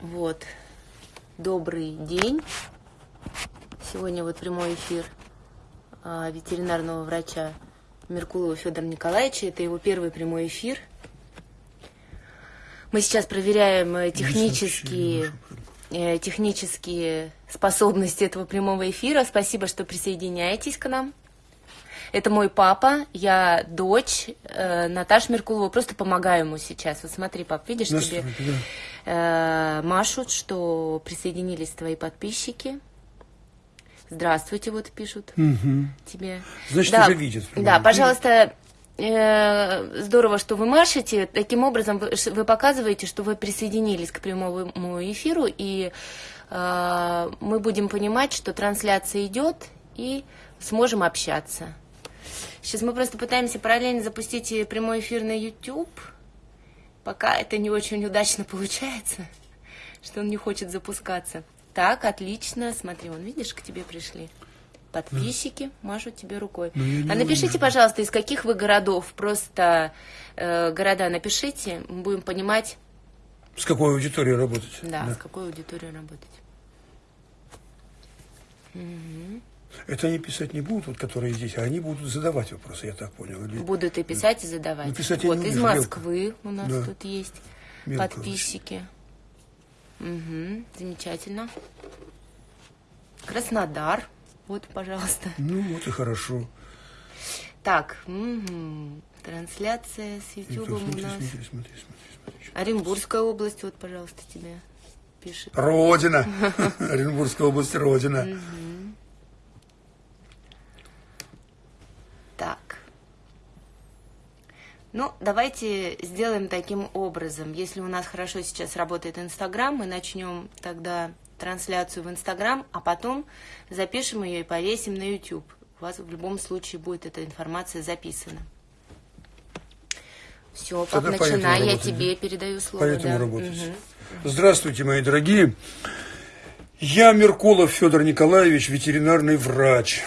Вот. Добрый день. Сегодня вот прямой эфир а, ветеринарного врача Меркулова Федора Николаевича. Это его первый прямой эфир. Мы сейчас проверяем э, технические, э, технические способности этого прямого эфира. Спасибо, что присоединяетесь к нам. Это мой папа, я дочь э, Наташа Меркулова. Просто помогаю ему сейчас. Вот смотри, пап, видишь, тебе э, машут, что присоединились твои подписчики. Здравствуйте, вот пишут угу. тебе. Значит, да, уже видят. Да, пожалуйста, э, здорово, что вы машете. Таким образом, вы, вы показываете, что вы присоединились к прямому эфиру, и э, мы будем понимать, что трансляция идет, и сможем общаться. Сейчас мы просто пытаемся параллельно запустить прямой эфир на YouTube. Пока это не очень удачно получается, что он не хочет запускаться. Так, отлично. Смотри, вон, видишь, к тебе пришли. Подписчики машут тебе рукой. Ну, а напишите, вижу. пожалуйста, из каких вы городов. Просто э, города напишите, мы будем понимать. С какой аудиторией работать. Да, да. с какой аудиторией работать. Угу. Это они писать не будут, вот которые здесь, а они будут задавать вопросы, я так понял. Или... Будут и писать, и задавать. Ну, писать вот, из Москвы у нас да. тут есть мелко подписчики. Угу, замечательно. Краснодар. Вот, пожалуйста. Ну, вот и хорошо. Так, угу. трансляция с YouTube у нас. Смотри, смотри, смотри, смотри, Оренбургская область, вот, пожалуйста, тебе пишет. Родина. Оренбургская область, Родина. Так. Ну, давайте сделаем таким образом. Если у нас хорошо сейчас работает Инстаграм, мы начнем тогда трансляцию в Инстаграм, а потом запишем ее и повесим на YouTube. У вас в любом случае будет эта информация записана. Все, пап, начинай, я тебе передаю слово. Поэтому да. работать. Угу. Здравствуйте, мои дорогие. Я Меркулов Федор Николаевич, ветеринарный врач.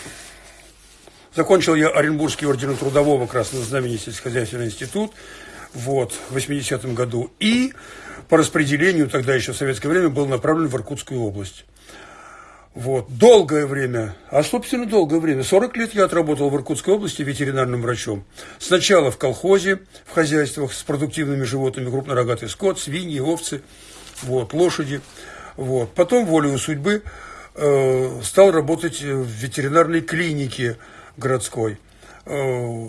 Закончил я Оренбургский орден трудового Красного Знамени сельскохозяйственный институт вот, в 80-м году. И по распределению, тогда еще в советское время, был направлен в Иркутскую область. Вот. Долгое время, а собственно долгое время, 40 лет я отработал в Иркутской области ветеринарным врачом. Сначала в колхозе, в хозяйствах с продуктивными животными, крупнорогатый скот, свиньи, овцы, вот, лошади. Вот. Потом, волею судьбы, э, стал работать в ветеринарной клинике городской, э,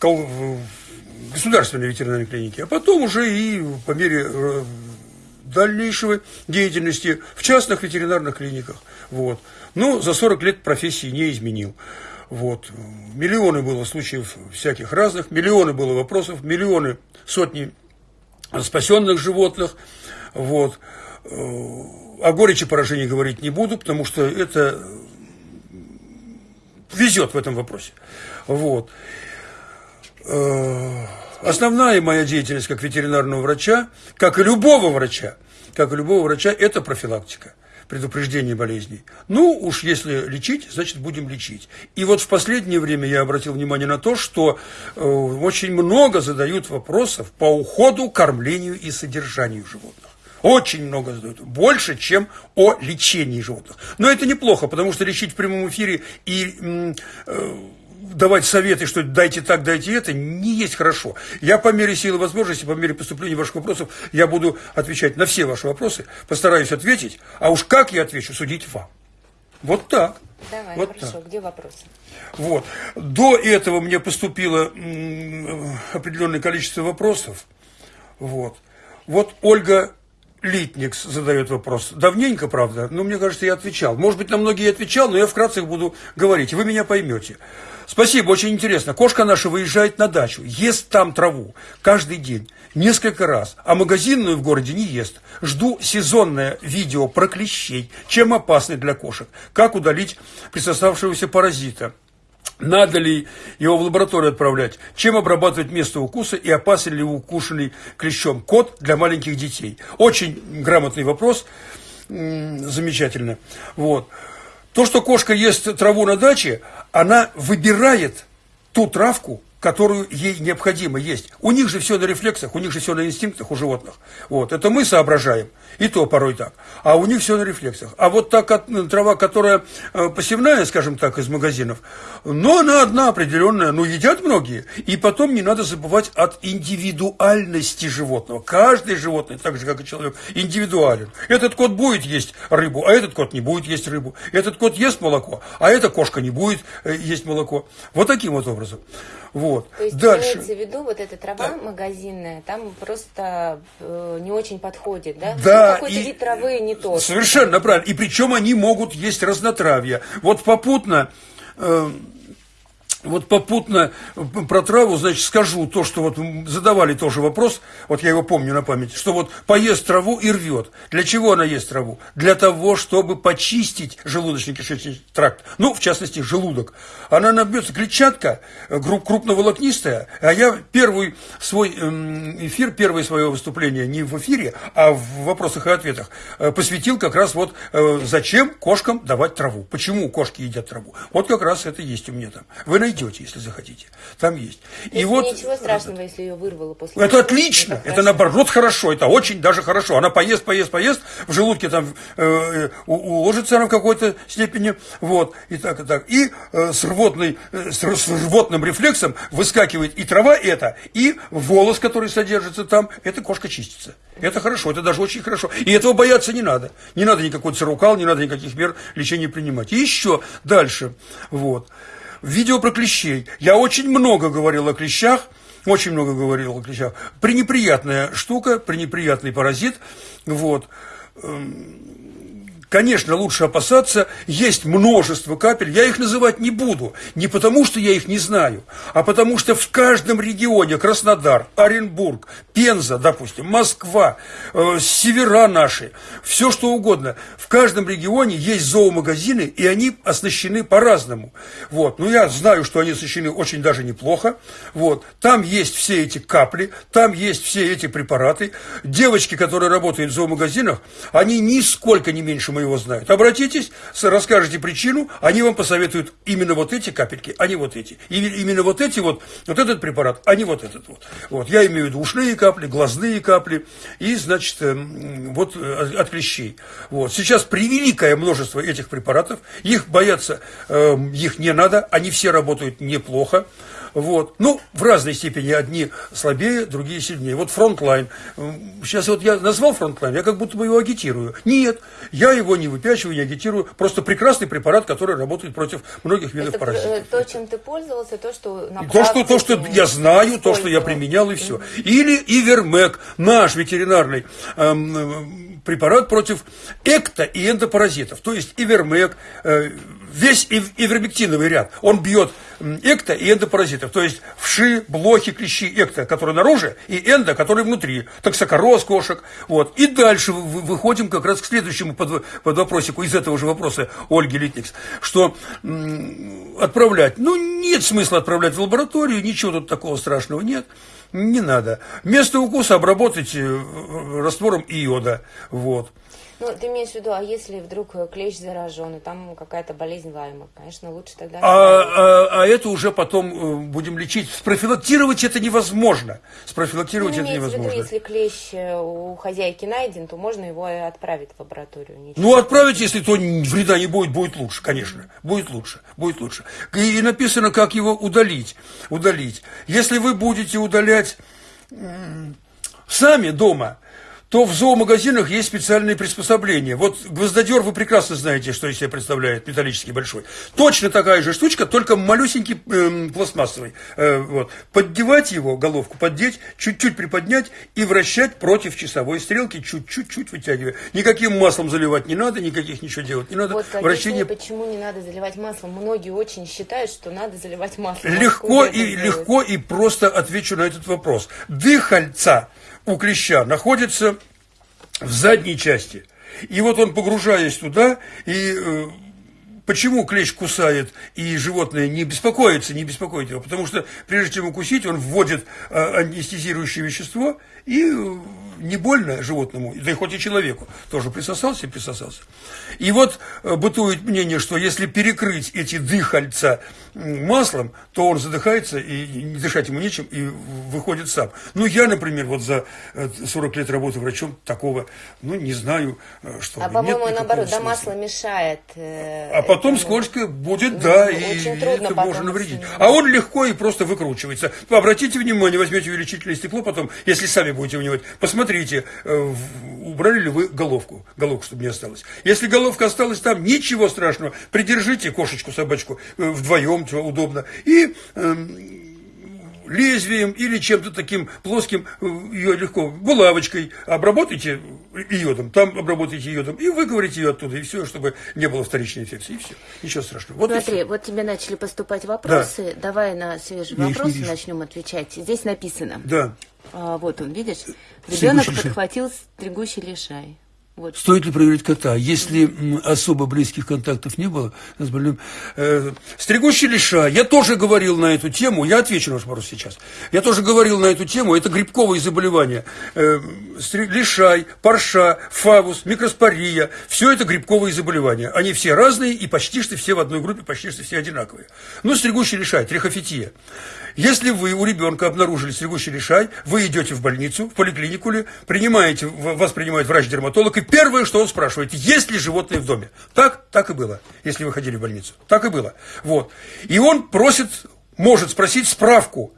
в, государственной ветеринарной клинике, а потом уже и по мере э, дальнейшего деятельности в частных ветеринарных клиниках. Вот. Но за 40 лет профессии не изменил. Вот. Миллионы было случаев всяких разных, миллионы было вопросов, миллионы, сотни спасенных животных. Вот. Э, о горечи поражений говорить не буду, потому что это везет в этом вопросе. Вот. Э, основная моя деятельность как ветеринарного врача, как и любого врача, как и любого врача, это профилактика предупреждение болезней. Ну, уж если лечить, значит, будем лечить. И вот в последнее время я обратил внимание на то, что э, очень много задают вопросов по уходу, кормлению и содержанию животных. Очень много задают. Больше, чем о лечении животных. Но это неплохо, потому что лечить в прямом эфире и э, давать советы, что дайте так, дайте это, не есть хорошо. Я по мере силы возможности, по мере поступления ваших вопросов, я буду отвечать на все ваши вопросы, постараюсь ответить, а уж как я отвечу, судить вам. Вот так. Давай, вот хорошо. Так. Где вопросы? Вот. До этого мне поступило определенное количество вопросов. Вот. Вот Ольга Литникс задает вопрос. Давненько, правда, но мне кажется, я отвечал. Может быть, на многие я отвечал, но я вкратце буду говорить, вы меня поймете. Спасибо, очень интересно. Кошка наша выезжает на дачу, ест там траву каждый день, несколько раз, а магазинную в городе не ест. Жду сезонное видео про клещей, чем опасны для кошек, как удалить присосавшегося паразита. Надо ли его в лабораторию отправлять? Чем обрабатывать место укуса и опасен ли укушенный клещом кот для маленьких детей? Очень грамотный вопрос, замечательно. Вот. То, что кошка ест траву на даче, она выбирает ту травку, которую ей необходимо есть. У них же все на рефлексах, у них же все на инстинктах у животных. Вот. Это мы соображаем, и то порой так. А у них все на рефлексах. А вот та трава, которая э, посевная, скажем так, из магазинов, но она одна определенная, ну, едят многие. И потом не надо забывать от индивидуальности животного. Каждый животное, так же, как и человек, индивидуален. Этот кот будет есть рыбу, а этот кот не будет есть рыбу. Этот кот ест молоко, а эта кошка не будет э, есть молоко. Вот таким вот образом. Вот. То есть Дальше. имеется в виду вот эта трава да. магазинная, там просто э, не очень подходит, да? Да. Какой-то вид травы не тот. Совершенно правильно. И причем они могут есть разнотравье. Вот попутно... Э, вот попутно про траву, значит, скажу то, что вот задавали тоже вопрос, вот я его помню на память, что вот поест траву и рвет. Для чего она ест траву? Для того, чтобы почистить желудочно-кишечный тракт. Ну, в частности, желудок. Она набьется клетчатка, крупноволокнистая, а я первый свой эм, эфир, первое свое выступление не в эфире, а в вопросах и ответах э, посвятил как раз вот э, зачем кошкам давать траву. Почему кошки едят траву? Вот как раз это есть у меня там. Вы найдете, если захотите. Там есть. И вот, ничего страшного, если ее вырвало после Это отлично. Это, это наоборот хорошо. Это очень даже хорошо. Она поест, поест, поест. В желудке там э, уложится она в какой-то степени. Вот. И так, и так. И э, с, рвотной, э, с, с рвотным рефлексом выскакивает и трава эта, и волос, который содержится там. Эта кошка чистится. Это хорошо. Это даже очень хорошо. И этого бояться не надо. Не надо никакой цирукал, не надо никаких мер лечения принимать. И еще дальше. Вот видео про клещей. Я очень много говорил о клещах, очень много говорил о клещах. Пренеприятная штука, пренеприятный паразит. Вот. Конечно, лучше опасаться, есть множество капель, я их называть не буду, не потому что я их не знаю, а потому что в каждом регионе, Краснодар, Оренбург, Пенза, допустим, Москва, э, севера наши, все что угодно, в каждом регионе есть зоомагазины, и они оснащены по-разному. Вот. Но я знаю, что они оснащены очень даже неплохо. Вот. Там есть все эти капли, там есть все эти препараты. Девочки, которые работают в зоомагазинах, они нисколько не меньше его знают. Обратитесь, расскажите причину, они вам посоветуют именно вот эти капельки, а не вот эти. И именно вот эти вот, вот этот препарат, а не вот этот вот. Вот, я имею в виду ушные капли, глазные капли и, значит, эм, вот э, от клещей. Вот. Сейчас превеликое множество этих препаратов, их бояться, эм, их не надо, они все работают неплохо. Вот. Ну, в разной степени. Одни слабее, другие сильнее. Вот Frontline. Сейчас вот я назвал Frontline, я как будто бы его агитирую. Нет, я его не выпячиваю, не агитирую. Просто прекрасный препарат, который работает против многих видов Это паразитов. Э, то, чем ты пользовался, то, что на то, что, то, что я знаю, то, что я применял, и все. Или Ивермек, наш ветеринарный эм, препарат против экто- и эндопаразитов. То есть Ивермек, э, весь ивермектиновый ряд, он бьет экто и эндопаразитов, то есть вши, блохи, клещи, экто, которые наружу, и эндо, которые внутри, токсокороз кошек, вот. И дальше выходим как раз к следующему под, под вопросику из этого же вопроса Ольги Литникс, что отправлять, ну, нет смысла отправлять в лабораторию, ничего тут такого страшного нет, не надо. Место укуса обработать э, раствором иода, вот. Ну, ты имеешь в виду, а если вдруг э, клещ заражен, и там какая-то болезнь Лайма, конечно, лучше тогда... А, а, а это уже потом э, будем лечить. Спрофилактировать это невозможно. Спрофилактировать ну, это невозможно. В виду, если клещ э, у хозяйки найден, то можно его отправить в лабораторию. Ничего ну, отправить, если то вреда не будет, будет лучше, конечно. Будет лучше, будет лучше. И, и написано, как его удалить. Удалить. Если вы будете удалять сами дома, то в зоомагазинах есть специальные приспособления. Вот гвоздодер вы прекрасно знаете, что из себя представляет, металлический большой. Точно такая же штучка, только малюсенький э, пластмассовый. Э, вот. Поддевать его, головку поддеть, чуть-чуть приподнять и вращать против часовой стрелки, чуть-чуть вытягивая. Никаким маслом заливать не надо, никаких ничего делать не надо. Вот Вращение... почему не надо заливать маслом. Многие очень считают, что надо заливать маслом. Легко и, легко и просто отвечу на этот вопрос. Дыхальца у клеща находится в задней части. И вот он, погружаясь туда и э, Почему клещ кусает и животное не беспокоится, не беспокоит его? Потому что прежде чем укусить, он вводит а, анестезирующее вещество и э, не больно животному, да и хоть и человеку, тоже присосался и присосался. И вот э, бытует мнение, что если перекрыть эти дыхальца маслом, то он задыхается, и не дышать ему нечем, и выходит сам. Ну, я, например, вот за 40 э, лет работы врачом такого, ну, не знаю, э, что... А, по-моему, наоборот, да, масло мешает. Э, а потом этому. скользко будет, да, ну, и это можно навредить. А он легко и просто выкручивается. Обратите внимание, возьмете увеличительное стекло потом, если сами будете внимать, посмотрите, э, убрали ли вы головку, головку, чтобы не осталось. Если головка осталась там, ничего страшного, придержите кошечку, собачку вдвоем, удобно, и эм, лезвием или чем-то таким плоским, э, ее легко, булавочкой обработайте йодом, там обработайте йодом, и выковырите ее оттуда, и все, чтобы не было вторичной инфекции, и все. Ничего страшного. Вот Смотри, вот тебе начали поступать вопросы, да. давай на свежие Я вопросы начнем отвечать. Здесь написано. Да. А, вот он, видишь? Ребенок подхватил стригущий лишай. Вот. Стоит ли проверить кота? Если особо близких контактов не было, э, стригущий лиша, я тоже говорил на эту тему, я отвечу на ваш вопрос сейчас. Я тоже говорил на эту тему, это грибковые заболевания. Э, лишай, парша, фавус, микроспория, все это грибковые заболевания. Они все разные и почти что все в одной группе, почти что все одинаковые. Ну, стригущий лишай, трихофития. Если вы у ребенка обнаружили стригущий лишай, вы идете в больницу, в поликлинику ли, принимаете, вас принимает врач-дерматолог, и первое, что он спрашивает, есть ли животные в доме. Так? Так и было, если вы ходили в больницу. Так и было. Вот. И он просит, может спросить справку.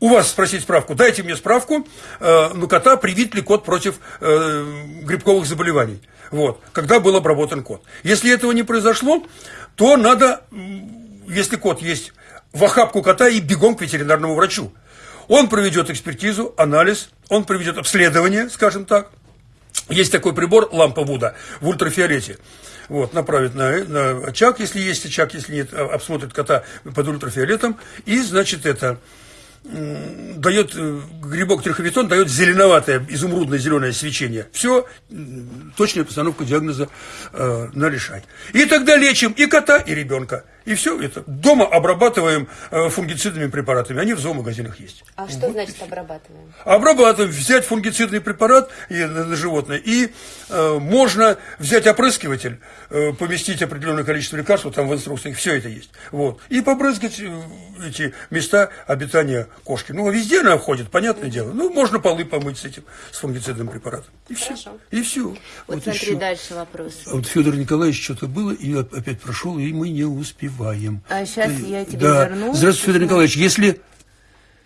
У вас спросить справку. Дайте мне справку, э, ну, кота привит ли кот против э, грибковых заболеваний. Вот. Когда был обработан кот. Если этого не произошло, то надо, если кот есть в охапку кота и бегом к ветеринарному врачу. Он проведет экспертизу, анализ, он проведет обследование, скажем так. Есть такой прибор, лампа Вуда, в ультрафиолете. Вот, направит на, на очаг, если есть очаг, если нет, а, обсмотрит кота под ультрафиолетом. И, значит, это дает э, грибок триховитон дает зеленоватое, изумрудное зеленое свечение. Все, точная постановка диагноза э, на решать. И тогда лечим и кота, и ребенка. И все это. Дома обрабатываем э, фунгицидными препаратами. Они в зоомагазинах есть. А что вот. значит обрабатываем? Обрабатываем. Взять фунгицидный препарат и, на, на животное. И э, можно взять опрыскиватель, э, поместить определенное количество лекарств, там в инструкциях все это есть. Вот. И побрызгать э, эти места обитания кошки. Ну, везде она ходит, понятное дело. Ну, можно полы помыть с этим, с фунгицидным препаратом. И все. Хорошо. И все. Вот, вот смотри, еще. дальше вопрос. Вот Федор Николаевич что-то было, и опять прошел, и мы не успеваем успеваем. А сейчас я тебе да. верну. Здравствуйте, Федор Николаевич. Если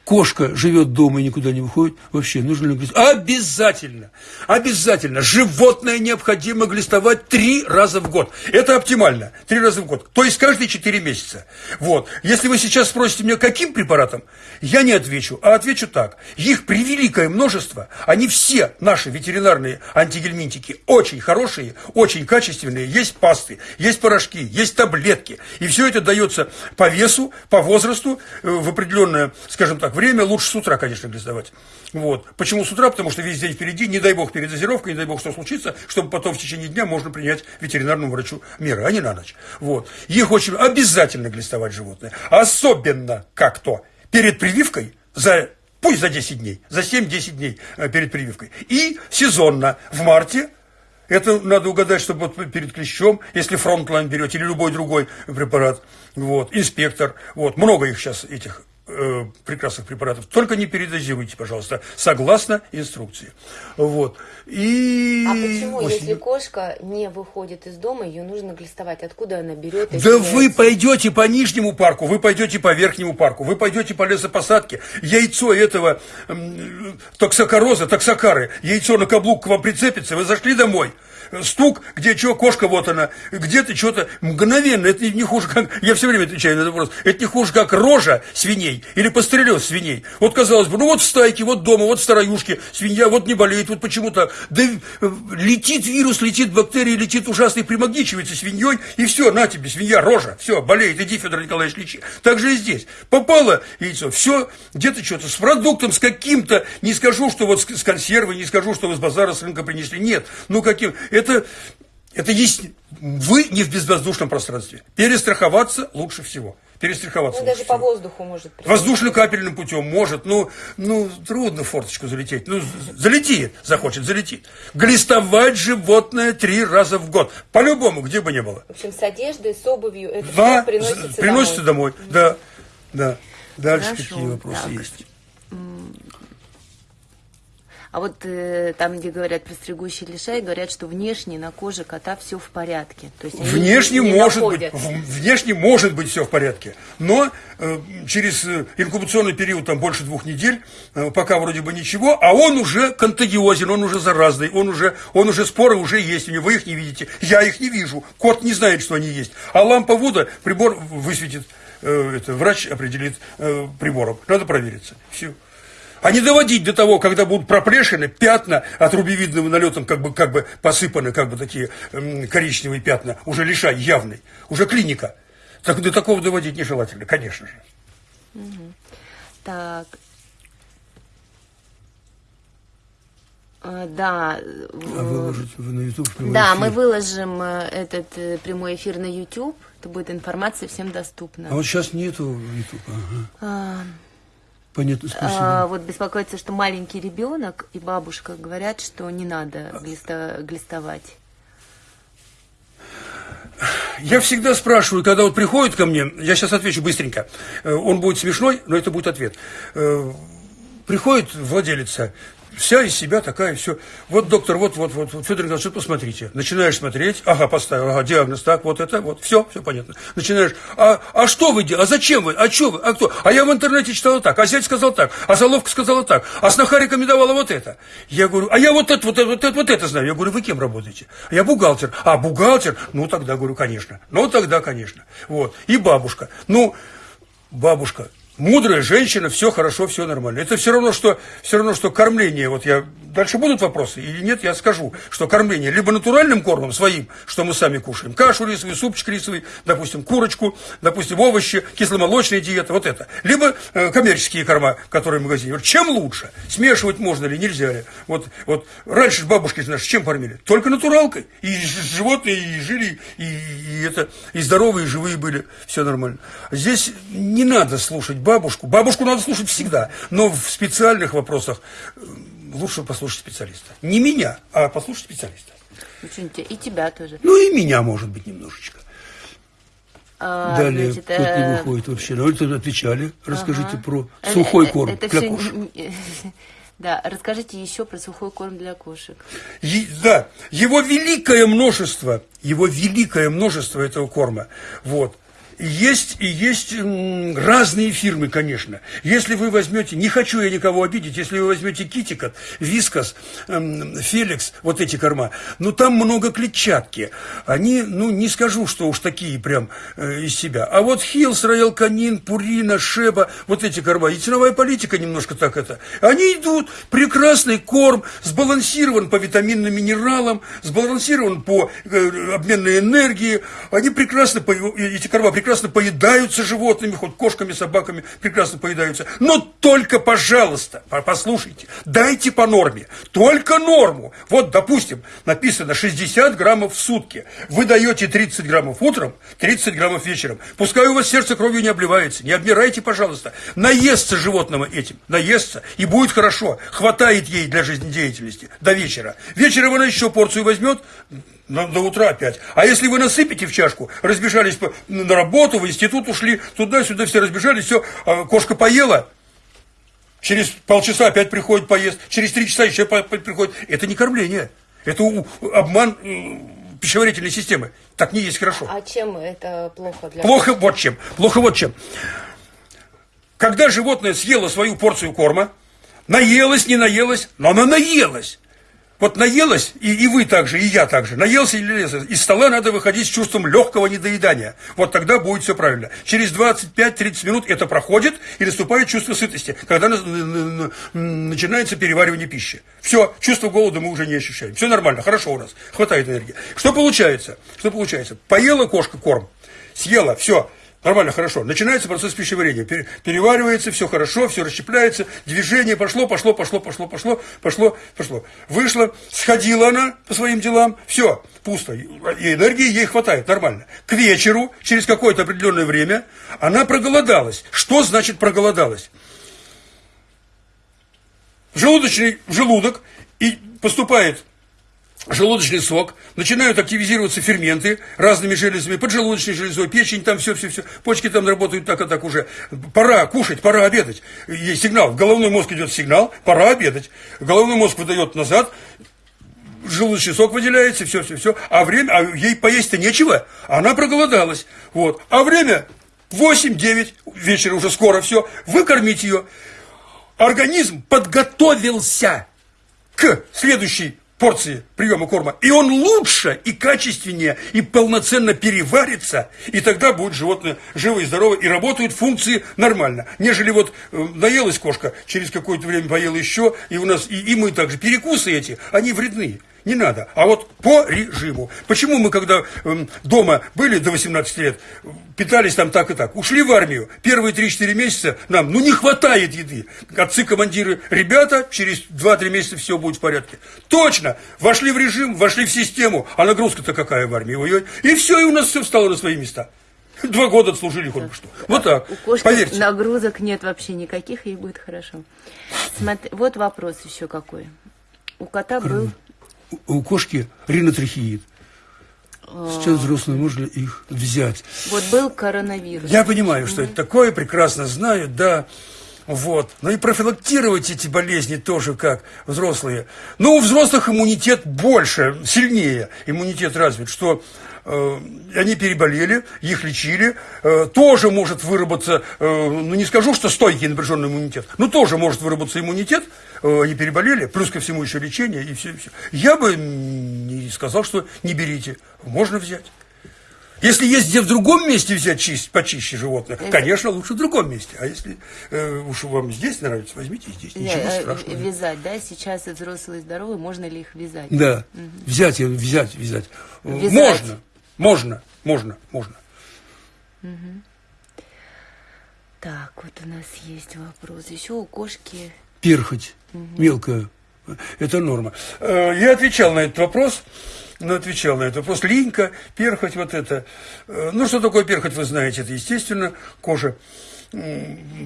кошка живет дома и никуда не выходит, вообще нужно ли глистовать? Обязательно, обязательно. Животное необходимо глистовать три раза в год. Это оптимально, три раза в год. То есть каждые четыре месяца. Вот. Если вы сейчас спросите меня, каким препаратом, я не отвечу, а отвечу так. Их превеликое множество, они все, наши ветеринарные антигельминтики, очень хорошие, очень качественные. Есть пасты, есть порошки, есть таблетки. И все это дается по весу, по возрасту, э, в определенное, скажем так, время лучше с утра, конечно, глиздовать. Вот. Почему с утра? Потому что весь день впереди, не дай бог передозировка, не дай бог что случится, чтобы потом в течение дня можно принять ветеринарному врачу меры, а не на ночь. Вот. Их очень обязательно глистовать животное. Особенно как то перед прививкой за пусть за 10 дней, за 7-10 дней э, перед прививкой. И сезонно в марте это надо угадать, чтобы вот перед клещом, если Frontline берете или любой другой препарат, вот, инспектор, вот, много их сейчас этих э, прекрасных препаратов. Только не передозируйте, пожалуйста, согласно инструкции. Вот. И... А почему, осенью... если кошка не выходит из дома, ее нужно глистовать? Откуда она берет? Да яйца? вы пойдете по нижнему парку, вы пойдете по верхнему парку, вы пойдете по лесопосадке. Яйцо этого э, токсокороза, токсокары, яйцо на каблук к вам прицепится, вы зашли домой – стук, где что, кошка вот она, где-то что-то мгновенно, это не хуже, как, я все время отвечаю на этот вопрос, это не хуже, как рожа свиней или пострелез свиней. Вот казалось бы, ну вот в стайке, вот дома, вот в староюшке, свинья вот не болеет, вот почему-то, да э, летит вирус, летит бактерия, летит ужасный, примагничивается свиньей, и все, на тебе, свинья, рожа, все, болеет, иди, Федор Николаевич, лечи. Так же и здесь. Попало яйцо, все, где-то что-то с продуктом, с каким-то, не скажу, что вот с консервой, не скажу, что вы с базара, с рынка принесли, нет, ну каким, это Это есть вы не в безвоздушном пространстве. Перестраховаться лучше всего. Перестраховаться. Ну, даже всего. по воздуху может. Воздушно-капельным путем может. Ну, ну, трудно форточку залететь. Ну, залетит, захочет, залетит. Глистовать животное три раза в год. По-любому, где бы ни было. В общем, с одеждой, с обувью это да, все приносится, приносится домой. домой. Да, да. Дальше Хорошо, какие вопросы так. есть? А вот э, там, где говорят про стригущий лишай, говорят, что внешне на коже кота все в порядке. То есть Внешне не может находят. быть, внешне может быть все в порядке, но э, через э, инкубационный период там больше двух недель, э, пока вроде бы ничего, а он уже контагиозен, он уже заразный, он уже, он уже споры уже есть у него, вы их не видите, я их не вижу, кот не знает, что они есть, а лампа Вуда прибор высветит, э, это, врач определит э, прибором, надо провериться, все. А не доводить до того, когда будут проплешины, пятна от рубевидным налетом как бы, как бы посыпаны, как бы такие м, коричневые пятна, уже лишай явный, уже клиника. Так, до такого доводить нежелательно, конечно же. Так. А, Да, А выложить вы на YouTube да, мы выложим э, этот э, прямой эфир на YouTube. Это будет информация всем доступна. А вот сейчас нету YouTube. Ага. А, Понятно, спасибо. а, вот беспокоится, что маленький ребенок и бабушка говорят, что не надо глиста- глистовать. Я всегда спрашиваю, когда вот приходит ко мне, я сейчас отвечу быстренько, э, он будет смешной, но это будет ответ. Э, Приходит владелица, вся из себя такая, все. Вот, доктор, вот, вот, вот, Федор Николаевич, вот посмотрите. Начинаешь смотреть, ага, поставил, ага, диагноз, так, вот это, вот, все, все понятно. Начинаешь, а, а что вы делаете, а зачем вы, а что вы, а кто? А я в интернете читала так, а зять сказал так, а Заловка сказала так, а сноха рекомендовала вот это. Я говорю, а я вот это, вот это, вот это, вот это знаю. Я говорю, вы кем работаете? А я бухгалтер. А, бухгалтер? Ну, тогда, говорю, конечно. Ну, тогда, конечно. Вот. И бабушка. Ну, бабушка, мудрая женщина, все хорошо, все нормально. Это все равно, что, все равно, что кормление. Вот я дальше будут вопросы или нет, я скажу, что кормление либо натуральным кормом своим, что мы сами кушаем, кашу рисовую, супчик рисовый, допустим, курочку, допустим, овощи, кисломолочная диета, вот это. Либо э, коммерческие корма, которые в магазине. Вот чем лучше? Смешивать можно ли, нельзя ли? Вот, вот раньше бабушки наши чем кормили? Только натуралкой. И животные и жили, и, и это, и здоровые, и живые были, все нормально. Здесь не надо слушать бабушку. Бабушку надо слушать всегда, но в специальных вопросах э, лучше послушать специалиста. Не меня, а послушать специалиста. Очень И тебя тоже. Ну и меня, может быть, немножечко. А, Далее, значит, не э, выходит вообще. Ну, это отвечали. Расскажите ага. про Э, сухой э, корм это для всё кошек. Да, расскажите еще про сухой корм для кошек. Е- да, его великое множество, его великое множество этого корма. Вот. Есть и есть разные фирмы, конечно. Если вы возьмете, не хочу я никого обидеть, если вы возьмете Китикат, Вискас, Феликс, вот эти корма, ну там много клетчатки. Они, ну не скажу, что уж такие прям э, из себя. А вот Хилс, Роял Канин, Пурина, Шеба, вот эти корма, и ценовая политика немножко так это. Они идут, прекрасный корм, сбалансирован по витаминным минералам, сбалансирован по э, обменной энергии. Они прекрасно, эти корма прекрасно поедаются животными, хоть кошками, собаками, прекрасно поедаются. Но только, пожалуйста, по- послушайте, дайте по норме, только норму. Вот, допустим, написано 60 граммов в сутки. Вы даете 30 граммов утром, 30 граммов вечером. Пускай у вас сердце кровью не обливается, не обмирайте, пожалуйста. Наестся животного этим, наестся, и будет хорошо. Хватает ей для жизнедеятельности до вечера. Вечером она еще порцию возьмет, на- до утра опять. А если вы насыпете в чашку, разбежались по- на работу, в институт ушли, туда-сюда все разбежались, все, а кошка поела, через полчаса опять приходит поест, через три часа еще приходит. Это не кормление, это обман э, пищеварительной системы. Так не есть хорошо. А чем это плохо для Плохо вот чем. Плохо вот чем. Когда животное съело свою порцию корма, наелось, не наелось, но она наелась. Вот наелась, и, и вы также, и я также, наелся или наелся. Из стола надо выходить с чувством легкого недоедания. Вот тогда будет все правильно. Через 25-30 минут это проходит, и наступает чувство сытости, когда начинается переваривание пищи. Все, чувство голода мы уже не ощущаем. Все нормально, хорошо у нас, хватает энергии. Что получается? Что получается? Поела кошка корм, съела, все, Нормально, хорошо. Начинается процесс пищеварения. Переваривается, все хорошо, все расщепляется, движение пошло, пошло, пошло, пошло, пошло, пошло, пошло. Вышла, сходила она по своим делам, все, пусто. И энергии ей хватает, нормально. К вечеру, через какое-то определенное время, она проголодалась. Что значит проголодалась? Желудочный желудок и поступает желудочный сок, начинают активизироваться ферменты разными железами, поджелудочной железой, печень, там все-все-все, почки там работают так и так уже. Пора кушать, пора обедать. Есть сигнал, в головной мозг идет сигнал, пора обедать. Головной мозг выдает назад, желудочный сок выделяется, все-все-все, а время, а ей поесть-то нечего, она проголодалась. Вот. А время 8-9 вечера уже скоро все, выкормить ее. Организм подготовился к следующей порции приема корма, и он лучше и качественнее и полноценно переварится, и тогда будет животное живо и здорово, и работают функции нормально. Нежели вот э, наелась кошка, через какое-то время поела еще, и у нас, и, и мы также, перекусы эти, они вредны не надо. А вот по режиму. Почему мы, когда э, дома были до 18 лет, питались там так и так, ушли в армию, первые 3-4 месяца нам, ну, не хватает еды. Отцы-командиры, ребята, через 2-3 месяца все будет в порядке. Точно, вошли в режим, вошли в систему, а нагрузка-то какая в армии, ой, и все, и у нас все встало на свои места. Два года отслужили хоть бы что. Вот так. У кошки Поверьте. нагрузок нет вообще никаких, ей будет хорошо. Смотри, вот вопрос еще какой. У кота был у кошки ринотрахеид. Сейчас взрослые можно их взять. Вот был коронавирус. Я понимаю, что это такое, прекрасно знаю, да. Вот. Но и профилактировать эти болезни тоже как взрослые. Но у взрослых иммунитет больше, сильнее иммунитет развит, что э, они переболели, их лечили, э, тоже может выработаться, э, ну не скажу, что стойкий напряженный иммунитет, но тоже может выработаться иммунитет, э, они переболели, плюс ко всему еще лечение и все, и все. Я бы не сказал, что не берите, можно взять. Если есть где в другом месте взять чисть, почище животное, Это... конечно, лучше в другом месте. А если э, уж вам здесь нравится, возьмите здесь. Ничего Нет, э, страшного. Вязать, да? Сейчас взрослые здоровые, можно ли их вязать? Да, угу. взять, взять, вязать. вязать. Можно, можно, можно, можно. Угу. Так, вот у нас есть вопрос. Еще у кошки... Перхоть. Мелкая. Это норма. Э, я отвечал на этот вопрос ну, отвечал на этот вопрос. Линька, перхоть, вот это. Э, ну, что такое перхоть, вы знаете, это, естественно, кожа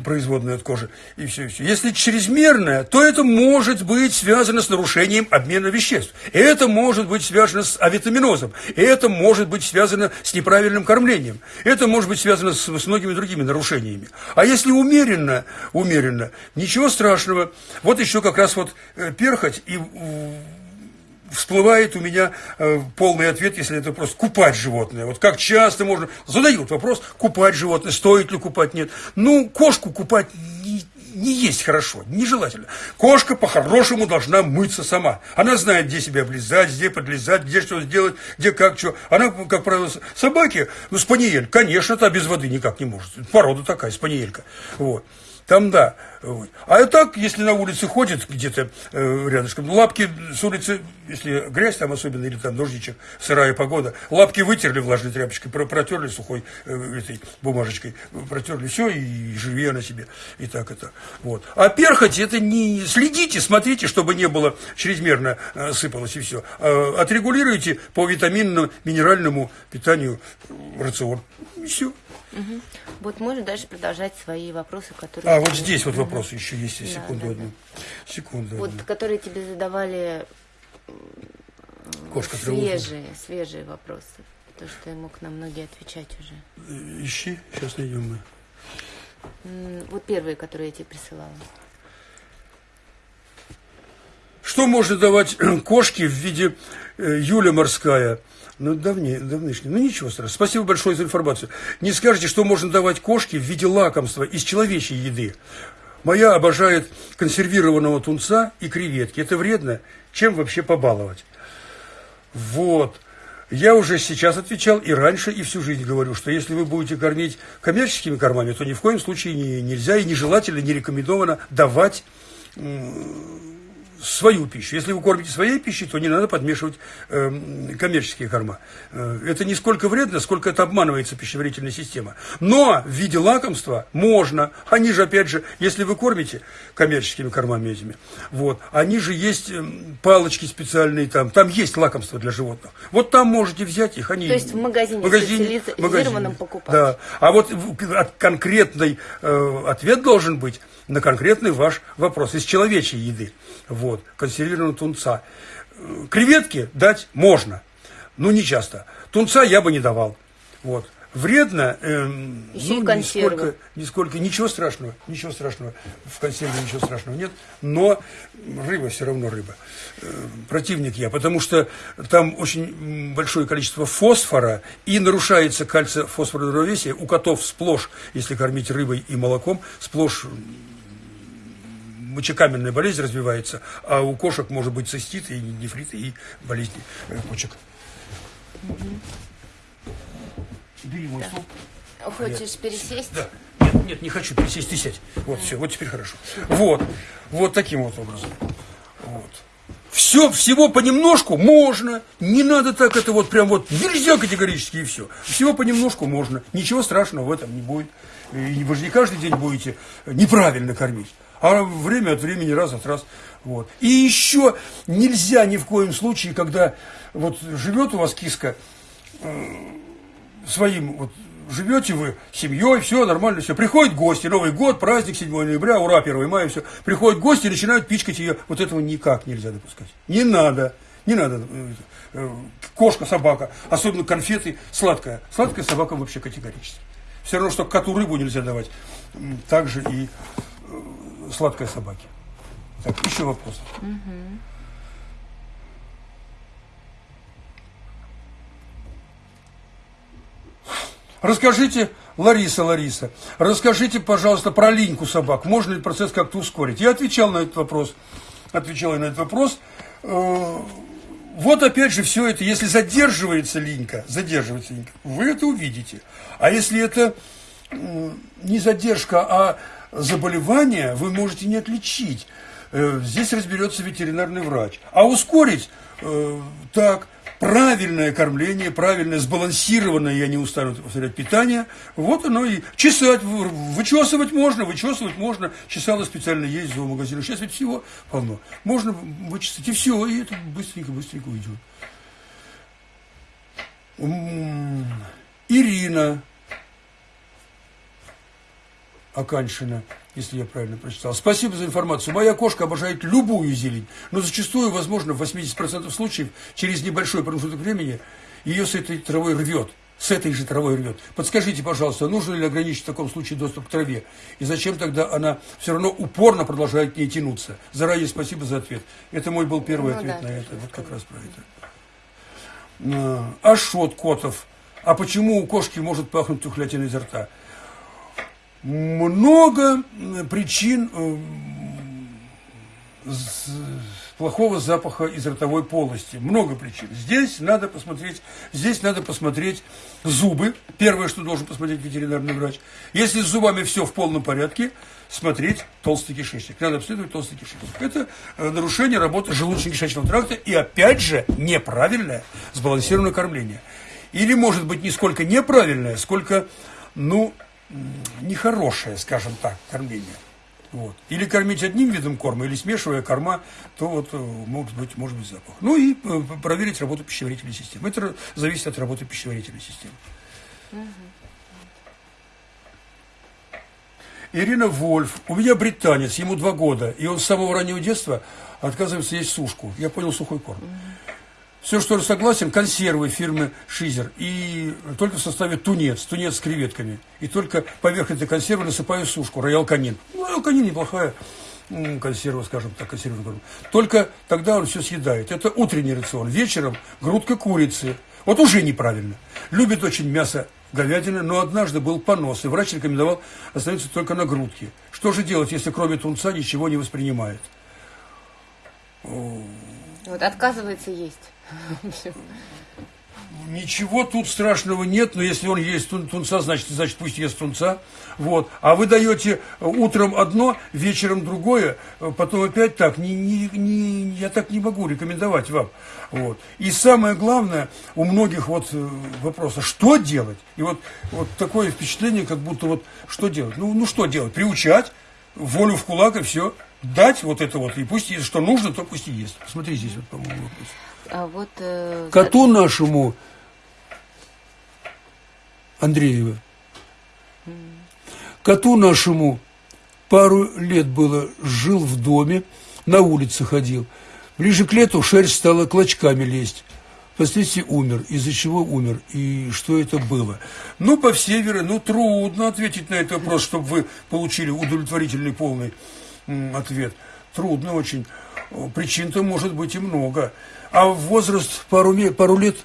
производная от кожи, и все, и все. Если чрезмерная, то это может быть связано с нарушением обмена веществ. Это может быть связано с авитаминозом. Это может быть связано с неправильным кормлением. Это может быть связано с, с многими другими нарушениями. А если умеренно, умеренно, ничего страшного. Вот еще как раз вот э, перхоть и всплывает у меня э, полный ответ, если это просто купать животное. Вот как часто можно... Задают вопрос, купать животное, стоит ли купать, нет. Ну, кошку купать не, не есть хорошо, нежелательно. Кошка по-хорошему должна мыться сама. Она знает, где себя облизать, где подлезать, где что сделать, где как, что. Она, как правило, собаки, ну, спаниель, конечно, та без воды никак не может. Порода такая, спаниелька. Вот. Там да. А так, если на улице ходит где-то э, рядышком, лапки с улицы, если грязь там особенно, или там дождичек, сырая погода, лапки вытерли влажной тряпочкой, протерли сухой э, этой бумажечкой, протерли все и живи на себе. И так это. Вот. А перхоть, это не... Следите, смотрите, чтобы не было чрезмерно э, сыпалось и все. А, отрегулируйте по витаминному, минеральному питанию рацион. И все. Угу. Вот можно дальше продолжать свои вопросы, которые... А, вот здесь вот вопросы еще есть, секунду да, одну. Да. Секунду Вот, одну. которые тебе задавали Кошка свежие, свежие вопросы. То, что я мог на многие отвечать уже. Э, ищи, сейчас найдем мы. Вот первые, которые я тебе присылала. Что можно давать кошке в виде э, Юля морская? Ну, давнее, давнишний. Ну, ничего страшного. Спасибо большое за информацию. Не скажете, что можно давать кошке в виде лакомства из человечьей еды. Моя обожает консервированного тунца и креветки. Это вредно. Чем вообще побаловать? Вот. Я уже сейчас отвечал и раньше, и всю жизнь говорю, что если вы будете кормить коммерческими кормами, то ни в коем случае не, нельзя и нежелательно, не рекомендовано давать свою пищу. Если вы кормите своей пищей, то не надо подмешивать э, коммерческие корма. Э, это не сколько вредно, сколько это обманывается пищеварительная система. Но в виде лакомства можно. Они же, опять же, если вы кормите коммерческими кормами этими, вот, они же есть э, палочки специальные там, там есть лакомства для животных. Вот там можете взять их. Они, то есть в магазине, магазине специализированном покупать. Да. А вот конкретный э, ответ должен быть на конкретный ваш вопрос из человечьей еды. Вот, консервированного тунца. Креветки дать можно, но не часто. Тунца я бы не давал. Вот. Вредно, эм, ну. Нисколько, нисколько, ничего страшного, ничего страшного, в консерве ничего страшного нет, но рыба все равно рыба. Э, противник я, потому что там очень большое количество фосфора и нарушается кальций-фосфорное равновесие. У котов сплошь, если кормить рыбой и молоком, сплошь мочекаменная болезнь развивается, а у кошек может быть цистит и нефрит, и болезни э, почек. Бери мой стул. Хочешь нет. пересесть? Да. Нет, нет, не хочу пересесть, ты сядь. Вот, все, вот теперь хорошо. Вот, вот таким вот образом. Вот. Все, всего понемножку можно. Не надо так это вот прям вот нельзя категорически и все. Всего понемножку можно. Ничего страшного в этом не будет. И вы же не каждый день будете неправильно кормить а время от времени, раз от раз. Вот. И еще нельзя ни в коем случае, когда вот живет у вас киска э, своим, вот живете вы семьей, все нормально, все. Приходят гости, Новый год, праздник 7 ноября, ура, 1 мая, все. Приходят гости и начинают пичкать ее. Вот этого никак нельзя допускать. Не надо. Не надо. Э, э, кошка, собака, особенно конфеты, сладкая. Сладкая собака вообще категорически. Все равно, что коту рыбу нельзя давать. Так же и сладкой собаки. Так, еще вопрос. Угу. Расскажите, Лариса, Лариса, расскажите, пожалуйста, про линьку собак. Можно ли процесс как-то ускорить? Я отвечал на этот вопрос. Отвечал на этот вопрос. Э, вот опять же все это, если задерживается линька, задерживается линька, вы это увидите. А если это не задержка, а заболевания вы можете не отличить. Э, здесь разберется ветеринарный врач. А ускорить э, так, правильное кормление, правильное, сбалансированное, я не устану повторять, питание, вот оно и чесать, вычесывать можно, вычесывать можно, чесало специально есть в зоомагазинах, сейчас ведь всего полно, можно вычесать и все, и это быстренько-быстренько уйдет. Ирина Аканшина, если я правильно прочитал. Спасибо за информацию. Моя кошка обожает любую зелень, но зачастую, возможно, в 80% случаев, через небольшой промежуток времени ее с этой травой рвет. С этой же травой рвет. Подскажите, пожалуйста, нужно ли ограничить в таком случае доступ к траве? И зачем тогда она все равно упорно продолжает к ней тянуться? Заранее спасибо за ответ. Это мой был первый ну, ответ да, на это. Вот как раз про это. А, Ашот Котов. А почему у кошки может пахнуть тухлятиной изо рта? Много причин э, плохого запаха из ротовой полости. Много причин. Здесь надо посмотреть, здесь надо посмотреть зубы. Первое, что должен посмотреть ветеринарный врач. Если с зубами все в полном порядке, смотреть толстый кишечник. Надо обследовать толстый кишечник. Это э, нарушение работы желудочно-кишечного тракта и, опять же, неправильное сбалансированное кормление. Или, может быть, не сколько неправильное, сколько, ну, нехорошее, скажем так, кормление. Вот. Или кормить одним видом корма, или смешивая корма, то вот э, может быть, может быть запах. Ну и э, проверить работу пищеварительной системы. Это зависит от работы пищеварительной системы. Ирина Вольф. У меня британец, ему два года, и он с самого раннего детства отказывается есть сушку. Я понял сухой корм. Угу. Все, что согласен, консервы фирмы Шизер. И только в составе тунец, тунец с креветками. И только поверх этой консервы насыпаю сушку, роял канин. Ну, роял канин неплохая консерва, скажем так, консервированная. Только тогда он все съедает. Это утренний рацион. Вечером грудка курицы. Вот уже неправильно. Любит очень мясо говядины, но однажды был понос, и врач рекомендовал остановиться только на грудке. Что же делать, если кроме тунца ничего не воспринимает? Вот отказывается есть. Ничего тут страшного нет, но если он есть тун, тунца, значит, значит пусть ест тунца. Вот. А вы даете утром одно, вечером другое, потом опять так. Не, не, не, я так не могу рекомендовать вам. Вот. И самое главное, у многих вот э, вопроса, что делать? И вот, вот такое впечатление, как будто вот что делать? Ну, ну что делать? Приучать, волю в кулак и все. Дать вот это вот, и пусть, что нужно, то пусть и ест. Посмотри здесь вот, по-моему, вопрос. А вот, э, Коту нашему Андреева. Коту нашему пару лет было, жил в доме, на улице ходил. Ближе к лету шерсть стала клочками лезть. Впоследствии умер. Из-за чего умер? И что это было? Ну, по всей вере, ну, трудно ответить на этот вопрос, чтобы вы получили удовлетворительный полный ответ. Трудно очень. Причин-то может быть и много. А возраст пару, пару лет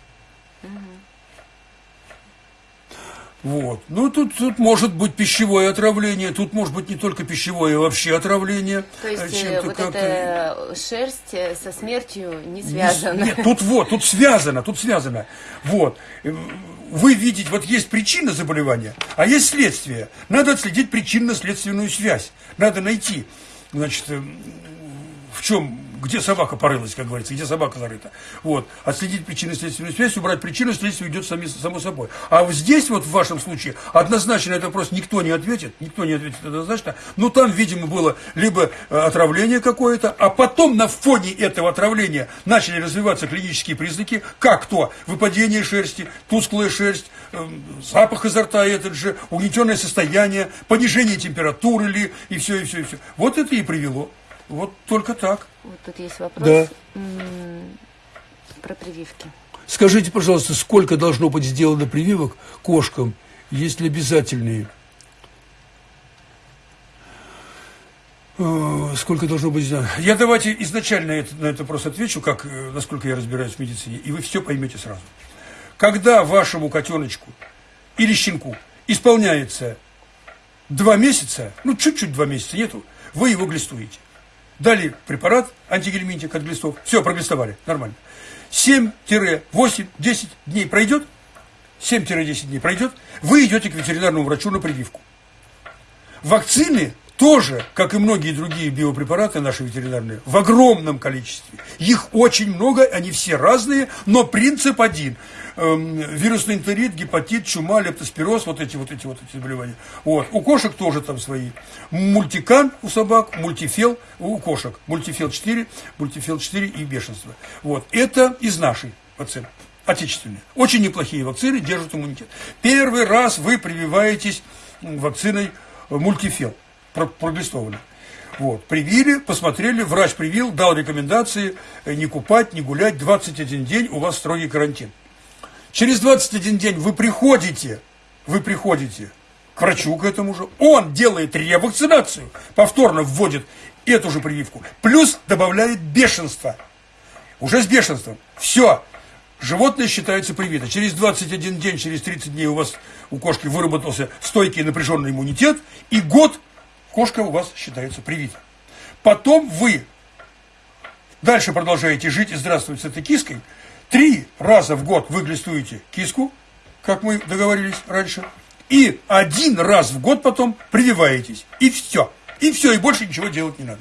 Вот. Ну, тут, тут может быть пищевое отравление, тут может быть не только пищевое, а вообще отравление. То есть э, вот эта шерсть э, со смертью не связана. Нет, тут вот, тут связано, тут связано. Вот. Э, вы видите, вот есть причина заболевания, а есть следствие. Надо отследить причинно-следственную связь. Надо найти, значит, в чем где собака порылась, как говорится, где собака зарыта. Вот. Отследить причинно-следственную связь, убрать причину, следствие идет сами, само собой. А здесь, вот в вашем случае, однозначно на этот вопрос никто не ответит, никто не ответит однозначно, но там, видимо, было либо э, отравление какое-то, а потом на фоне этого отравления начали развиваться клинические признаки, как то выпадение шерсти, тусклая шерсть, э, запах изо рта этот же, угнетенное состояние, понижение температуры ли, и все, и все, и все. Вот это и привело. Вот только так. Вот тут есть вопрос да. про прививки. Скажите, пожалуйста, сколько должно быть сделано прививок кошкам, если обязательные? Э, сколько должно быть сделано? Я давайте изначально это, на это просто отвечу, как, э, насколько я разбираюсь в медицине, и вы все поймете сразу. Когда вашему котеночку или щенку исполняется два месяца, ну чуть-чуть два месяца нету, вы его глистуете дали препарат антигельминтик от глистов, все, проглистовали, нормально. 7-8-10 дней пройдет, 7-10 дней пройдет, вы идете к ветеринарному врачу на прививку. Вакцины тоже, как и многие другие биопрепараты наши ветеринарные, в огромном количестве. Их очень много, они все разные, но принцип один. Эм, вирусный энтерит, гепатит, чума, лептоспироз, вот эти вот эти вот эти заболевания. Вот. У кошек тоже там свои. Мультикан у собак, мультифел у кошек. Мультифел 4, мультифел 4 и бешенство. Вот. Это из нашей вакцины отечественные. Очень неплохие вакцины, держат иммунитет. Первый раз вы прививаетесь вакциной мультифел проглистованы. Вот. Привили, посмотрели, врач привил, дал рекомендации э, не купать, не гулять, 21 день у вас строгий карантин. Через 21 день вы приходите, вы приходите к врачу к этому же, он делает ревакцинацию, повторно вводит эту же прививку, плюс добавляет бешенство. Уже с бешенством. Все. Животное считается привито. Через 21 день, через 30 дней у вас у кошки выработался стойкий напряженный иммунитет, и год кошка у вас считается привита. Потом вы дальше продолжаете жить и здравствовать с этой киской. Три раза в год вы глистуете киску, как мы договорились раньше, и один раз в год потом прививаетесь. И все. И все, и больше ничего делать не надо.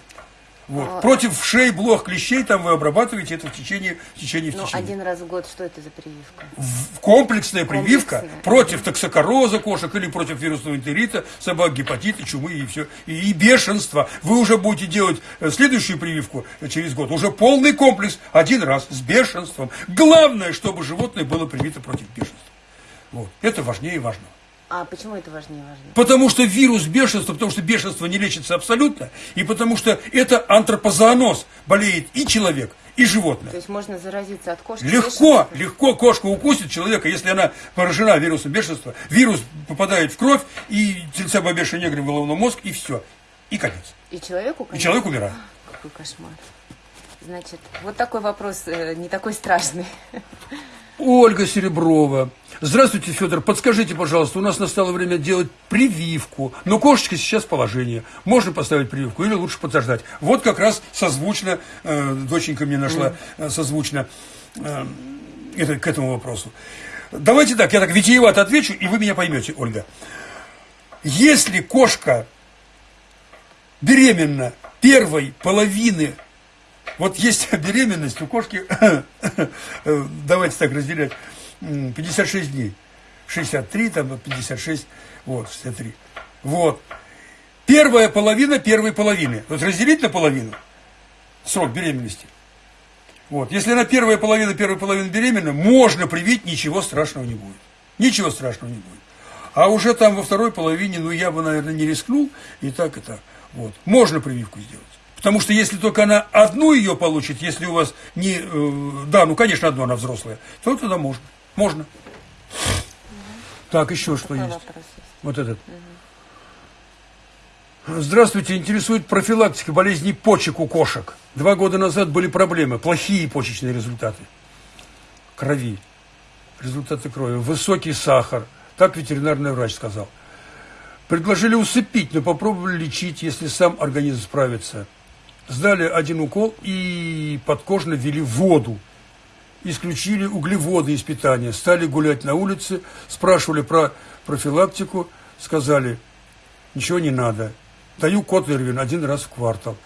Вот. А... Против шей, блох, клещей там вы обрабатываете это в течение, в течение, в ну, течение. один раз в год что это за прививка? В, комплексная прививка комплексная. против токсокороза кошек или против вирусного энтерита, собак, гепатита, чумы и все. И, и бешенства. Вы уже будете делать э, следующую прививку через год. Уже полный комплекс один раз с бешенством. Главное, чтобы животное было привито против бешенства. Вот. Это важнее важного. А почему это важнее важнее? Потому что вирус бешенства, потому что бешенство не лечится абсолютно, и потому что это антропозооноз, болеет и человек, и животное. То есть можно заразиться от кошки? Легко, легко кошка укусит человека, если она поражена вирусом бешенства. Вирус попадает в кровь, и тельца бабеша негры в головной мозг, и все. И конец. И человеку конец? И человек умирает. Какой кошмар. Значит, вот такой вопрос, э, не такой страшный. Ольга Сереброва. Здравствуйте, Федор. Подскажите, пожалуйста, у нас настало время делать прививку. Но кошечка сейчас положение. Можно поставить прививку или лучше подождать? Вот как раз созвучно, э, доченька мне нашла, э, созвучно. Э, это, к этому вопросу. Давайте так, я так витиевато отвечу, и вы меня поймете, Ольга. Если кошка беременна первой половины, вот есть беременность у кошки, давайте так разделять, 56 дней, 63, там 56, вот, 63. Вот. Первая половина первой половины. Вот разделить на половину срок беременности. Вот. Если на первая половина первой половины беременна, можно привить, ничего страшного не будет. Ничего страшного не будет. А уже там во второй половине, ну, я бы, наверное, не рискнул, и так, и так. Вот. Можно прививку сделать. Потому что если только она одну ее получит, если у вас не... Э, да, ну, конечно, одну она взрослая, то тогда можно. Можно. Так, еще что есть? Вот этот. Здравствуйте, интересует профилактика болезней почек у кошек. Два года назад были проблемы, плохие почечные результаты. Крови, результаты крови, высокий сахар. Так ветеринарный врач сказал. Предложили усыпить, но попробовали лечить, если сам организм справится. Сдали один укол и подкожно ввели воду. Исключили углеводы из питания, стали гулять на улице, спрашивали про профилактику, сказали, ничего не надо, Даю Котлервин один раз в квартал.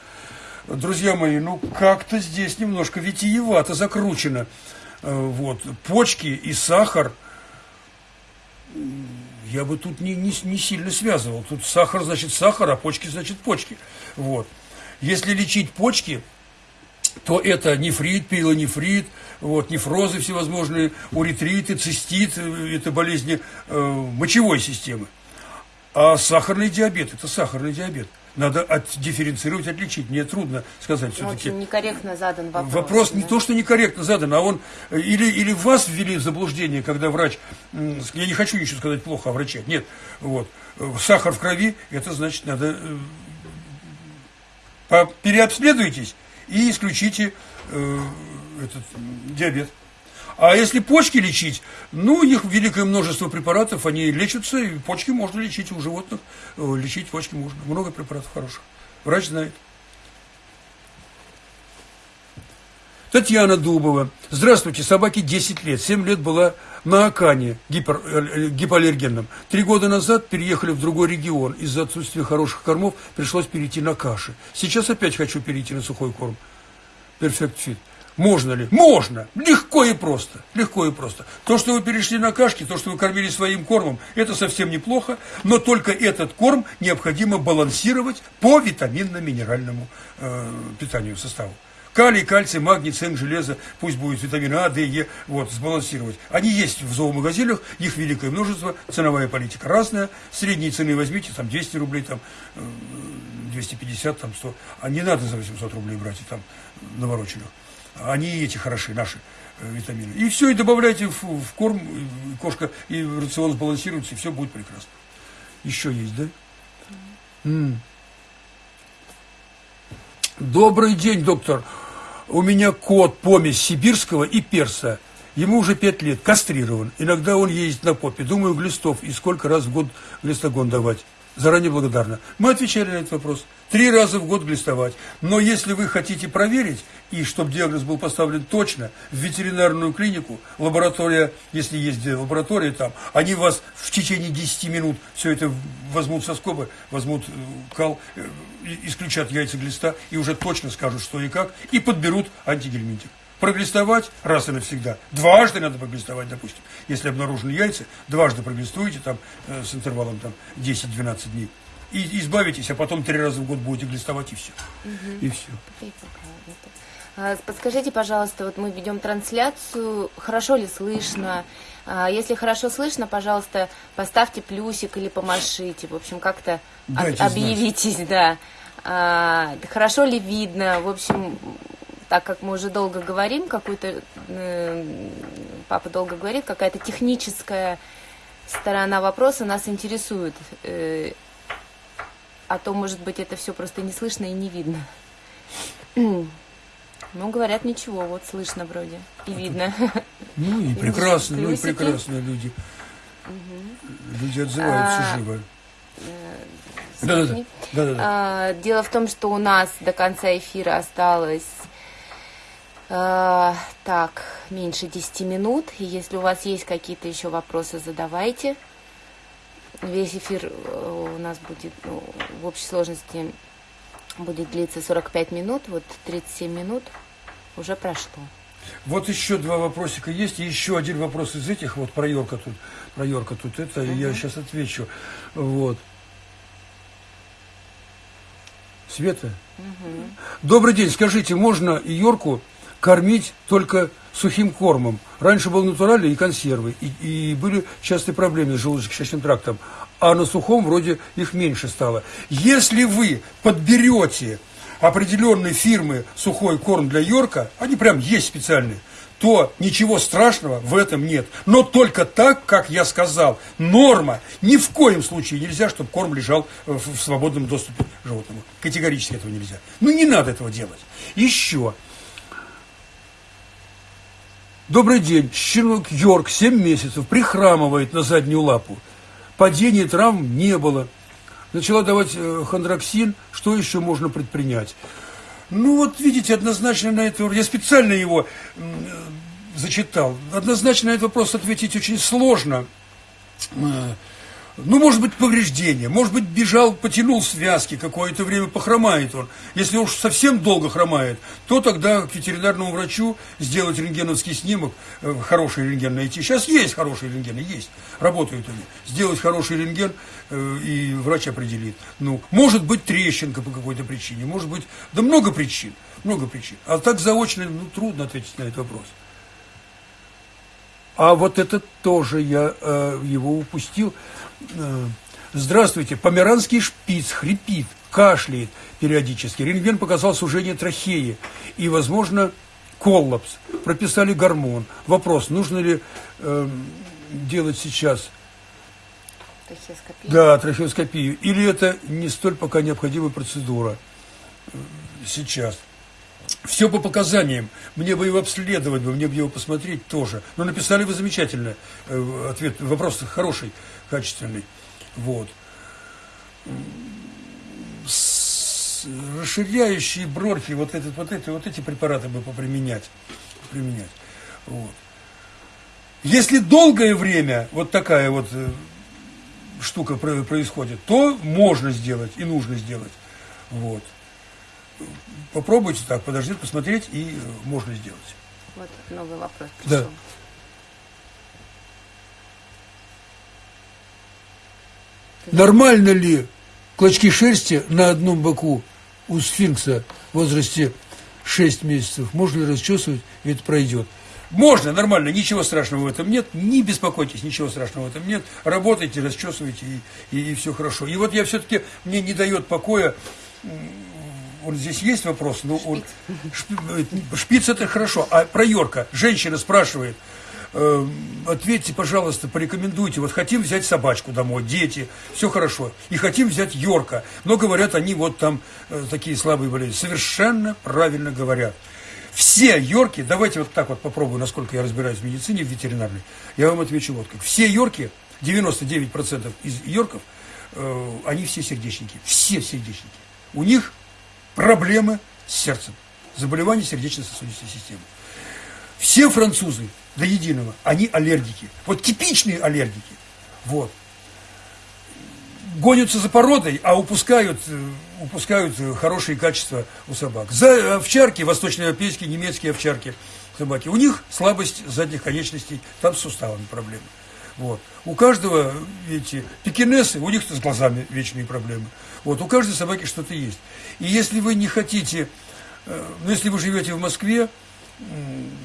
Друзья мои, ну как-то здесь немножко витиевато закручено. Э, вот. Почки и сахар я бы тут не, не, не сильно связывал. Тут сахар значит сахар, а почки значит почки. Вот. Если лечить почки, то это нефрит, пилонефрит, вот, нефрозы всевозможные, уретриты, цистит, э, это болезни э, мочевой системы. А сахарный диабет – это сахарный диабет. Надо отдифференцировать, отличить. Мне трудно сказать все-таки. Очень некорректно задан вопрос. Вопрос да? не то, что некорректно задан, а он или, или вас ввели в заблуждение, когда врач, я не хочу ничего сказать плохо о враче, нет, вот, сахар в крови, это значит, надо э, переобследуйтесь и исключите э, этот диабет. А если почки лечить, ну, у них великое множество препаратов, они лечатся, и почки можно лечить у животных, э, лечить почки можно. Много препаратов хороших. Врач знает. Татьяна Дубова. Здравствуйте, собаке 10 лет. 7 лет была на Акане гипер, э, гипоаллергенном. Три года назад переехали в другой регион. Из-за отсутствия хороших кормов пришлось перейти на каши. Сейчас опять хочу перейти на сухой корм. Perfect Fit. Можно ли? Можно! Легко и просто. Легко и просто. То, что вы перешли на кашки, то, что вы кормили своим кормом, это совсем неплохо, но только этот корм необходимо балансировать по витаминно-минеральному э, питанию составу. Калий, кальций, магний, цинк, железо, пусть будет витамины А, Д, Е, вот, сбалансировать. Они есть в зоомагазинах, их великое множество, ценовая политика разная. Средние цены возьмите, там 200 рублей, там 250, там 100. А не надо за 800 рублей брать и там навороченных. Они эти хороши, наши э, витамины. И все, и добавляйте в, в корм, и кошка, и рацион сбалансируется, и все будет прекрасно. Еще есть, да? М-м. Добрый день, доктор. У меня кот помесь сибирского и перса. Ему уже пять лет, кастрирован. Иногда он ездит на попе. Думаю, глистов. И сколько раз в год глистогон давать? Заранее благодарна. Мы отвечали на этот вопрос. Три раза в год глистовать. Но если вы хотите проверить, и чтобы диагноз был поставлен точно, в ветеринарную клинику, лаборатория, если есть лаборатория там, они вас в течение 10 минут все это возьмут со скобы, возьмут э, кал, э, исключат яйца глиста и уже точно скажут, что и как, и подберут антигельминтик проглистовать раз и навсегда. Дважды надо проглистовать, допустим. Если обнаружены яйца, дважды проглистуете там, э, с интервалом там, 10-12 дней. И избавитесь, а потом три раза в год будете глистовать, и все. Угу. И все. А, подскажите, пожалуйста, вот мы ведем трансляцию, хорошо ли слышно? А, если хорошо слышно, пожалуйста, поставьте плюсик или помашите. В общем, как-то объявитесь, знать. да. А, хорошо ли видно? В общем, так как мы уже долго говорим, какую-то, э, папа долго говорит, какая-то техническая сторона вопроса нас интересует. Э, а то, может быть, это все просто не слышно и не видно. Ну, говорят, ничего, вот слышно вроде и видно. Ну и прекрасно, ну и прекрасно люди. Угу. Люди отзываются а, живо. Э, да, да, да. А, дело в том, что у нас до конца эфира осталось Э, так, меньше 10 минут. И если у вас есть какие-то еще вопросы, задавайте. Весь эфир э, у нас будет ну, в общей сложности будет длиться 45 минут. Вот 37 минут уже прошло. Вот еще два вопросика есть, и еще один вопрос из этих, вот про Йорка тут, про Йорка тут, это угу. я сейчас отвечу. Вот. Света? Угу. Добрый день, скажите, можно Йорку кормить только сухим кормом? Раньше был натуральный и консервы, и, и были частые проблемы с желудочно-кишечным трактом, а на сухом вроде их меньше стало. Если вы подберете определенной фирмы сухой корм для Йорка, они прям есть специальные, то ничего страшного в этом нет. Но только так, как я сказал, норма. Ни в коем случае нельзя, чтобы корм лежал в свободном доступе животному. Категорически этого нельзя. Ну, не надо этого делать. Еще. Добрый день. Щенок Йорк 7 месяцев прихрамывает на заднюю лапу. Падений травм не было начала давать э, хондроксин, что еще можно предпринять? Ну вот видите, однозначно на это, я специально его э, зачитал, однозначно на этот вопрос ответить очень сложно. Ну, может быть, повреждение, может быть, бежал, потянул связки, какое-то время похромает он. Если уж совсем долго хромает, то тогда к ветеринарному врачу сделать рентгеновский снимок, э, хороший рентген найти. Сейчас есть хорошие рентгены, есть, работают они. Сделать хороший рентген, э, и врач определит. Ну, может быть, трещинка по какой-то причине, может быть, да много причин, много причин. А так заочно, ну, трудно ответить на этот вопрос. А вот это тоже я э, его упустил. Э, здравствуйте, померанский шпиц хрипит, кашляет периодически. Рентген показал сужение трахеи и, возможно, коллапс. Прописали гормон. Вопрос, нужно ли э, делать сейчас трахеоскопию? Да, трахеоскопию. Или это не столь пока необходимая процедура э, сейчас. Все по показаниям. Мне бы его обследовать, бы, мне бы его посмотреть тоже. Но написали вы замечательно. Э, ответ, вопрос хороший, качественный. Вот. Расширяющие бронхи, вот, этот, вот, эти, вот эти препараты бы поприменять. применять. Вот. Если долгое время вот такая вот э, штука происходит, то можно сделать и нужно сделать. Вот попробуйте так, подождите, посмотреть, и э, можно сделать. Вот новый вопрос пришел. Да. Нормально ли клочки шерсти на одном боку у сфинкса в возрасте 6 месяцев? Можно ли расчесывать, и это пройдет? Можно, нормально, ничего страшного в этом нет, не беспокойтесь, ничего страшного в этом нет. Работайте, расчесывайте, и, и, и все хорошо. И вот я все-таки, мне не дает покоя вот здесь есть вопрос, но шпиц. Он, шпиц это хорошо, а про Йорка женщина спрашивает, э, ответьте, пожалуйста, порекомендуйте, вот хотим взять собачку домой, дети, все хорошо, и хотим взять Йорка, но говорят они вот там э, такие слабые болезни, совершенно правильно говорят. Все Йорки, давайте вот так вот попробую, насколько я разбираюсь в медицине, в ветеринарной, я вам отвечу вот как. Все Йорки, 99% из Йорков, э, они все сердечники, все сердечники. У них проблемы с сердцем, заболевания сердечно-сосудистой системы. Все французы до единого, они аллергики. Вот типичные аллергики. Вот. Гонятся за породой, а упускают, э, упускают хорошие качества у собак. За овчарки, восточноевропейские, немецкие овчарки, собаки, у них слабость задних конечностей, там с суставами проблемы. Вот. У каждого эти пекинесы, у них с глазами вечные проблемы. Вот. У каждой собаки что-то есть. И если вы не хотите, э, ну, если вы живете в Москве,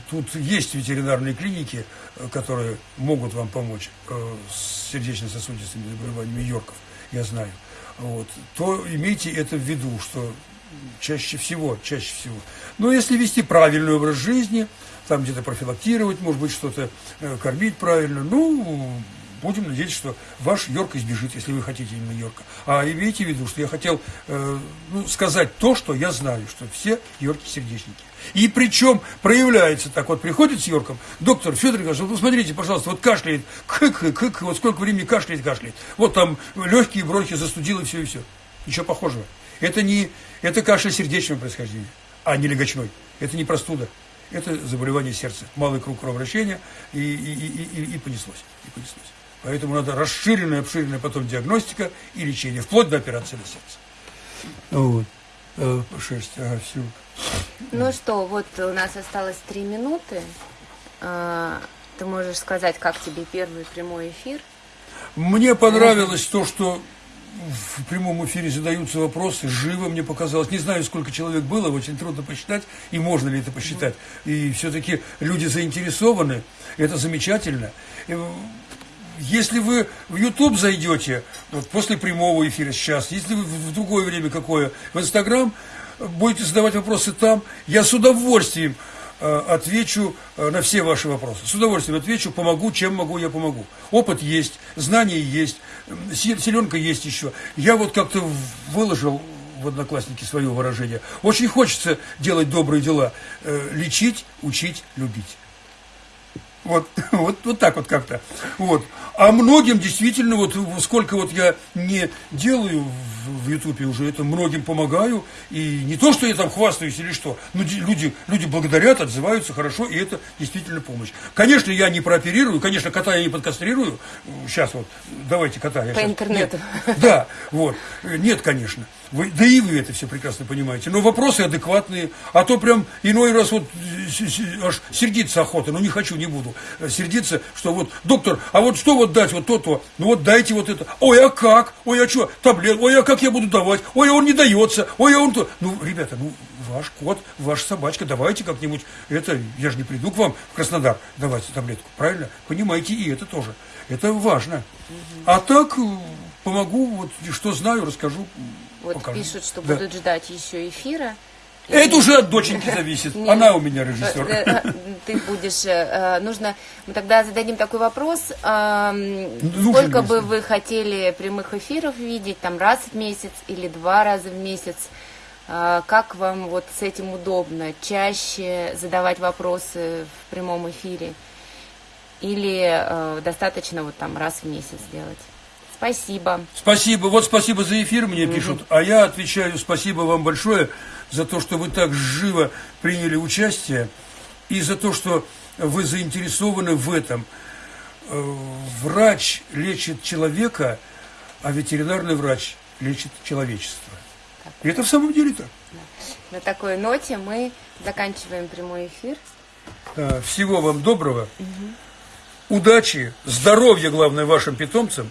тут есть ветеринарные клиники, э, которые могут вам помочь э, с сердечно-сосудистыми заболеваниями Йорков, я знаю. Вот, то имейте это в виду, что чаще всего, чаще всего. Но если вести правильный образ жизни, там где-то профилактировать, может быть, что-то кормить правильно, ну, будем надеяться, что ваш Йорк избежит, если вы хотите именно Йорка. А имейте в виду, что я хотел э, ну, сказать то, что я знаю, что все Йорки сердечники. И причем проявляется так, вот приходит с Йорком, доктор Федор Николаевич, вот посмотрите, пожалуйста, вот кашляет, кык, кык, вот сколько времени кашляет, кашляет. Вот там легкие бронхи застудило, все и все. Ничего похожего. Это не, это кашель сердечного происхождения, а не легочной. Это не простуда. Это заболевание сердца. Малый круг кровообращения и, и, и, и, и понеслось. И понеслось. Поэтому надо расширенная, обширенная потом диагностика и лечение, вплоть до операции на сердце. Вот. Э, шесть, ага, все. Ну что, вот у нас осталось три минуты. А, ты можешь сказать, как тебе первый прямой эфир? Мне понравилось то, что в прямом эфире задаются вопросы, живо мне показалось. Не знаю, сколько человек было, очень трудно посчитать, и можно ли это посчитать. И все-таки люди заинтересованы, это замечательно. Если вы в YouTube зайдете, вот после прямого эфира сейчас, если вы в другое время какое, в Инстаграм, будете задавать вопросы там, я с удовольствием отвечу э, на все ваши вопросы. С удовольствием отвечу, помогу, чем могу, я помогу. Опыт есть, знания есть, селенка есть еще. Я вот как-то выложил в Одноклассники свое выражение. Очень хочется делать добрые дела, э, лечить, учить, любить. Вот, вот, вот так вот как-то. Вот. А многим действительно, вот сколько вот я не делаю в Ютубе уже, это многим помогаю. И не то, что я там хвастаюсь или что, но люди, люди благодарят, отзываются хорошо, и это действительно помощь. Конечно, я не прооперирую, конечно, кота я не подкастрирую. Сейчас вот, давайте кота. Я По сейчас... интернету. Нет. Да, вот. Нет, конечно. Вы, да и вы это все прекрасно понимаете. Но вопросы адекватные. А то прям иной раз вот аж сердиться охота. Ну не хочу, не буду э, сердиться, что вот, доктор, а вот что вот дать, вот то-то, ну вот дайте вот это. Ой, а как? Ой, а что? Таблет, ой, а как я буду давать? Ой, а он не дается. Ой, а он то. Ну, ребята, ну, ваш кот, ваша собачка, давайте как-нибудь. Это, я же не приду к вам в Краснодар давать таблетку, правильно? Понимаете, и это тоже. Это важно. А так э, помогу, вот что знаю, расскажу. Вот покажу. пишут, что Да. будут ждать еще эфира. Это уже от доченьки зависит. Нет. Она у меня Э, режиссер. э, Ты будешь, э, нужно, мы тогда зададим такой вопрос, Нужен сколько бы вы хотели прямых эфиров видеть, там раз в месяц или два раза в месяц, Э, как вам вот с этим удобно, чаще задавать вопросы в прямом эфире или э, достаточно вот там раз в месяц делать? Спасибо. Спасибо. Вот спасибо за эфир, мне пишут. А я отвечаю спасибо вам большое за то, что вы так живо приняли участие и за то, что вы заинтересованы в этом. Э, Врач лечит человека, а ветеринарный врач лечит человечество. И это в самом деле так. На такой ноте мы заканчиваем прямой эфир. Э, Всего вам доброго, удачи, здоровья, главное, вашим питомцам.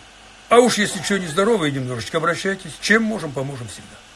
А уж если что нездоровое немножечко, обращайтесь. Чем можем, поможем всегда.